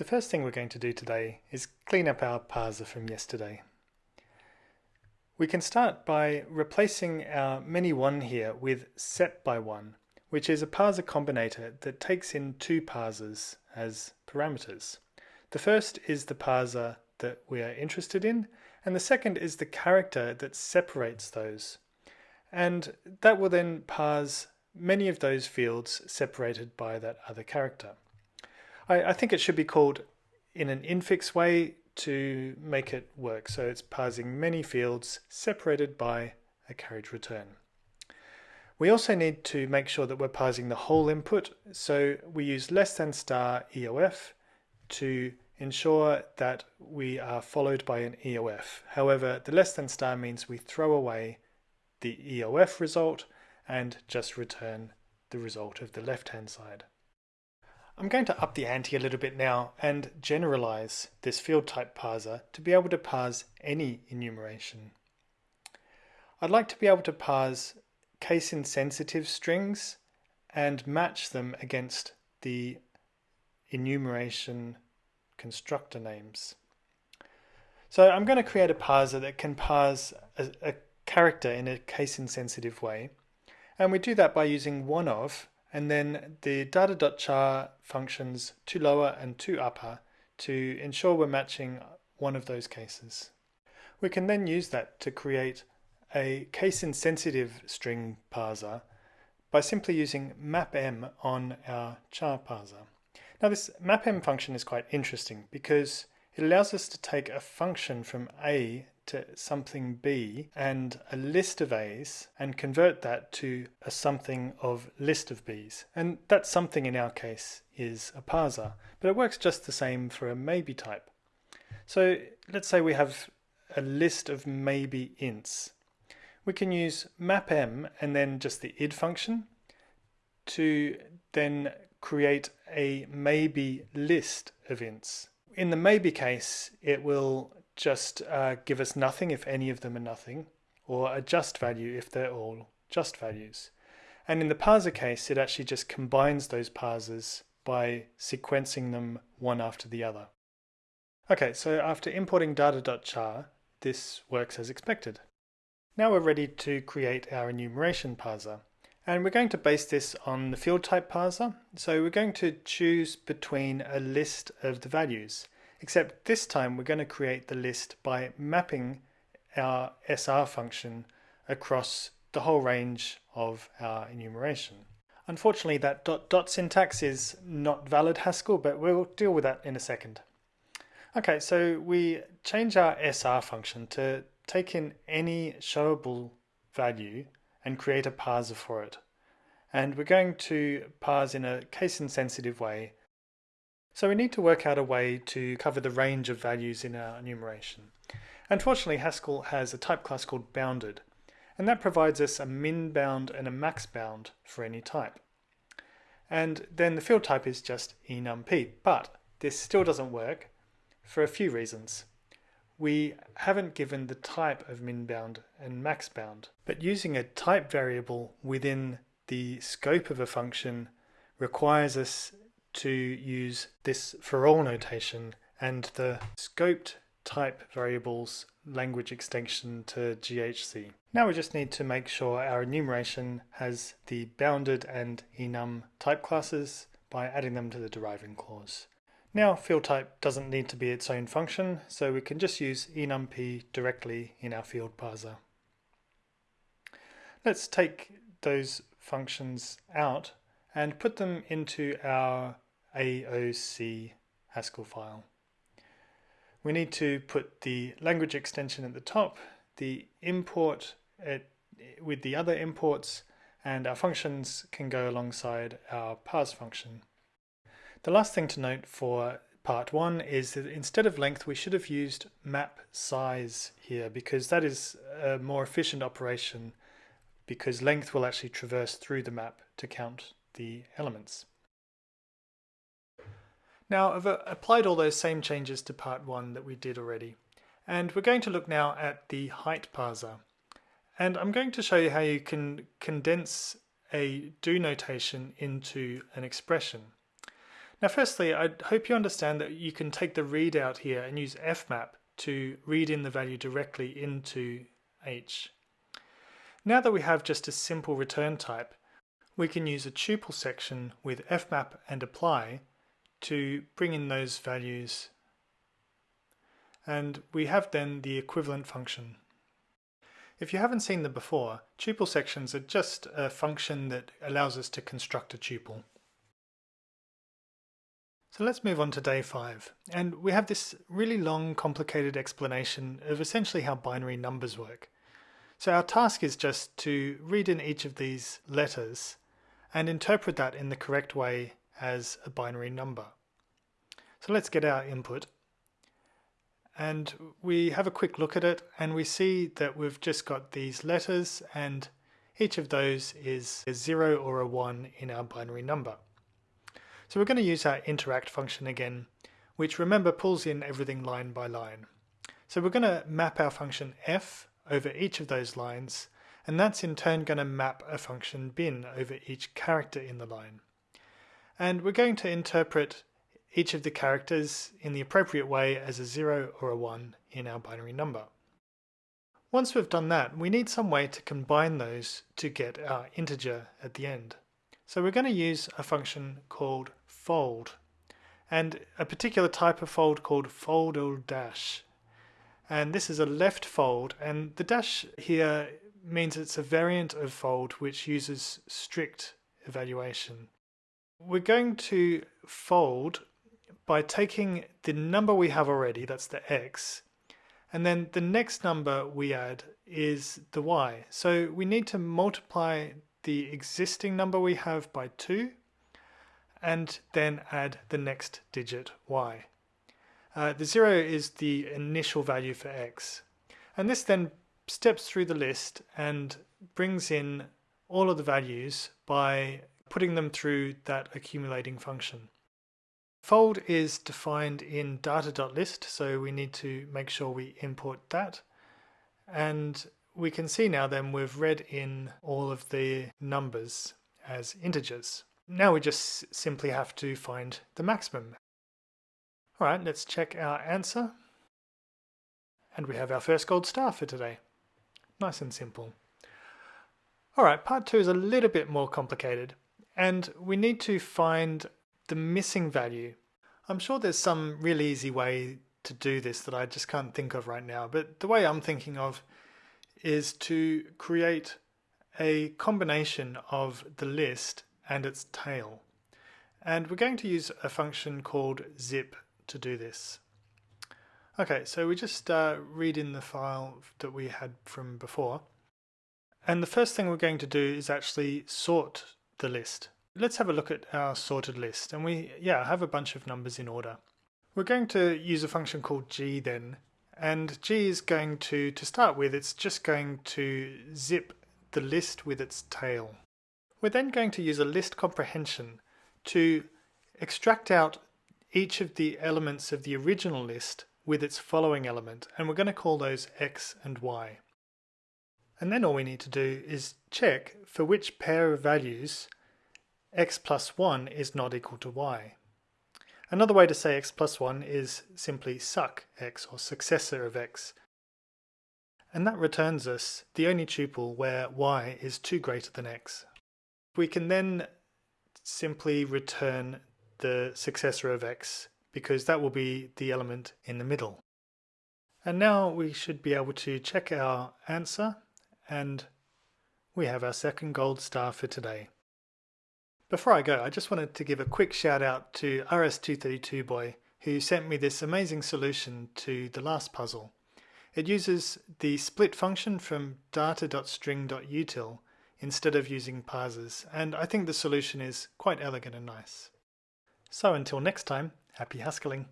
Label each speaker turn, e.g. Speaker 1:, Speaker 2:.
Speaker 1: The first thing we're going to do today is clean up our parser from yesterday. We can start by replacing our many1 here with sepBy1, which is a parser combinator that takes in two parsers as parameters. The first is the parser that we are interested in, and the second is the character that separates those. And that will then parse many of those fields separated by that other character. I, I think it should be called in an infix way to make it work. So it's parsing many fields separated by a carriage return. We also need to make sure that we're parsing the whole input. So we use less than star EOF to ensure that we are followed by an EOF. However, the less than star means we throw away the EOF result and just return the result of the left hand side. I'm going to up the ante a little bit now and generalize this field type parser to be able to parse any enumeration. I'd like to be able to parse case insensitive strings and match them against the enumeration constructor names. So I'm going to create a parser that can parse a, a character in a case insensitive way. And we do that by using one of and then the data.char functions to lower and to upper to ensure we're matching one of those cases. We can then use that to create a case insensitive string parser by simply using mapm on our char parser. Now this mapm function is quite interesting because it allows us to take a function from A to something B and a list of A's and convert that to a something of list of B's. And that something in our case is a parser, but it works just the same for a maybe type. So let's say we have a list of maybe ints. We can use mapm and then just the id function to then create a maybe list of ints. In the maybe case, it will just uh, give us nothing if any of them are nothing, or a just value if they're all just values. And in the parser case, it actually just combines those parsers by sequencing them one after the other. Okay, so after importing data.char, this works as expected. Now we're ready to create our enumeration parser. And we're going to base this on the field type parser. So we're going to choose between a list of the values except this time we're going to create the list by mapping our SR function across the whole range of our enumeration. Unfortunately that dot dot syntax is not valid Haskell, but we'll deal with that in a second. Okay, so we change our SR function to take in any showable value and create a parser for it. And we're going to parse in a case insensitive way so we need to work out a way to cover the range of values in our enumeration. Unfortunately, Haskell has a type class called bounded, and that provides us a min bound and a max bound for any type. And then the field type is just enump, but this still doesn't work for a few reasons. We haven't given the type of min bound and max bound, but using a type variable within the scope of a function requires us to use this for all notation and the scoped type variables language extension to GHC. Now we just need to make sure our enumeration has the bounded and enum type classes by adding them to the deriving clause. Now field type doesn't need to be its own function, so we can just use enump directly in our field parser. Let's take those functions out and put them into our AOC Haskell file. We need to put the language extension at the top, the import at, with the other imports, and our functions can go alongside our parse function. The last thing to note for part one is that instead of length we should have used map size here because that is a more efficient operation because length will actually traverse through the map to count the elements. Now I've uh, applied all those same changes to part one that we did already. And we're going to look now at the height parser. And I'm going to show you how you can condense a do notation into an expression. Now firstly, I hope you understand that you can take the readout here and use fmap to read in the value directly into h. Now that we have just a simple return type, we can use a tuple section with fmap and apply to bring in those values and we have then the equivalent function. If you haven't seen them before, tuple sections are just a function that allows us to construct a tuple. So let's move on to day 5, and we have this really long complicated explanation of essentially how binary numbers work. So our task is just to read in each of these letters and interpret that in the correct way as a binary number. So let's get our input and we have a quick look at it and we see that we've just got these letters and each of those is a 0 or a 1 in our binary number. So we're going to use our interact function again, which remember pulls in everything line by line. So we're going to map our function f over each of those lines, and that's in turn going to map a function bin over each character in the line. And we're going to interpret each of the characters in the appropriate way as a 0 or a 1 in our binary number. Once we've done that, we need some way to combine those to get our integer at the end. So we're going to use a function called fold and a particular type of fold called foldl dash. And this is a left fold and the dash here means it's a variant of fold which uses strict evaluation. We're going to fold by taking the number we have already, that's the x, and then the next number we add is the y. So we need to multiply the existing number we have by 2 and then add the next digit y. Uh, the 0 is the initial value for x. And this then steps through the list and brings in all of the values by putting them through that accumulating function. Fold is defined in data.list, so we need to make sure we import that. And we can see now then we've read in all of the numbers as integers. Now we just simply have to find the maximum. Alright, let's check our answer. And we have our first gold star for today. Nice and simple. Alright, part two is a little bit more complicated. And we need to find the missing value. I'm sure there's some really easy way to do this that I just can't think of right now. But the way I'm thinking of is to create a combination of the list and its tail. And we're going to use a function called zip to do this. Okay, so we just uh, read in the file that we had from before. And the first thing we're going to do is actually sort the list. Let's have a look at our sorted list. And we, yeah, have a bunch of numbers in order. We're going to use a function called g then. And g is going to, to start with, it's just going to zip the list with its tail. We're then going to use a list comprehension to extract out each of the elements of the original list with its following element, and we're going to call those x and y. And then all we need to do is check for which pair of values x plus 1 is not equal to y. Another way to say x plus 1 is simply succ x, or successor of x. And that returns us the only tuple where y is 2 greater than x. We can then simply return the successor of x because that will be the element in the middle. And now we should be able to check our answer and we have our second gold star for today. Before I go, I just wanted to give a quick shout out to RS232boy who sent me this amazing solution to the last puzzle. It uses the split function from data.string.util instead of using parsers, and I think the solution is quite elegant and nice. So until next time, happy Haskelling!